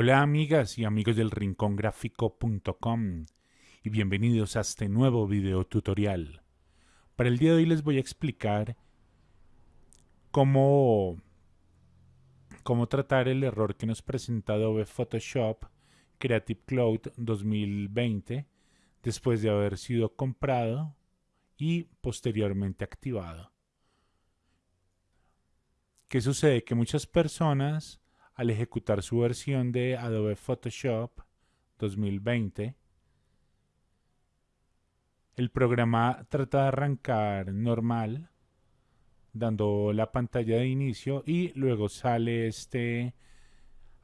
Hola amigas y amigos del rincongráfico.com y bienvenidos a este nuevo video tutorial. Para el día de hoy les voy a explicar cómo, cómo tratar el error que nos presenta Adobe Photoshop Creative Cloud 2020 después de haber sido comprado y posteriormente activado. ¿Qué sucede? Que muchas personas al ejecutar su versión de Adobe Photoshop 2020, el programa trata de arrancar normal, dando la pantalla de inicio y luego sale este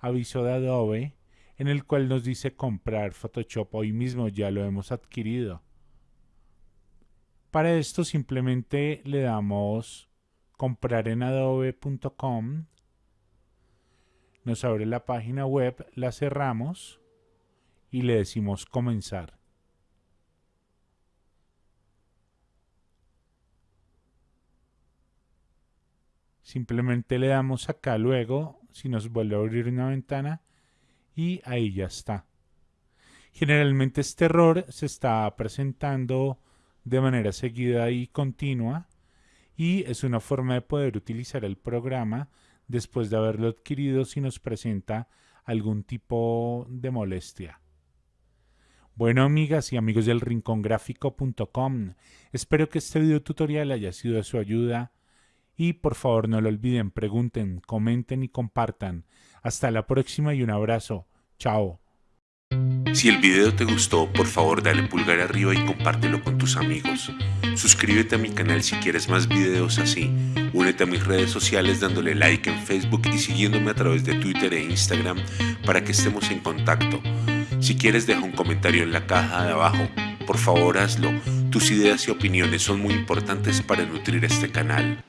aviso de Adobe en el cual nos dice comprar Photoshop. Hoy mismo ya lo hemos adquirido. Para esto simplemente le damos comprar en adobe.com nos abre la página web, la cerramos y le decimos comenzar. Simplemente le damos acá luego, si nos vuelve a abrir una ventana, y ahí ya está. Generalmente este error se está presentando de manera seguida y continua y es una forma de poder utilizar el programa después de haberlo adquirido si nos presenta algún tipo de molestia. Bueno amigas y amigos del rincongráfico.com, espero que este video tutorial haya sido de su ayuda y por favor no lo olviden, pregunten, comenten y compartan. Hasta la próxima y un abrazo. Chao. Si el video te gustó, por favor dale pulgar arriba y compártelo con tus amigos. Suscríbete a mi canal si quieres más videos así. Únete a mis redes sociales dándole like en Facebook y siguiéndome a través de Twitter e Instagram para que estemos en contacto. Si quieres deja un comentario en la caja de abajo. Por favor hazlo. Tus ideas y opiniones son muy importantes para nutrir este canal.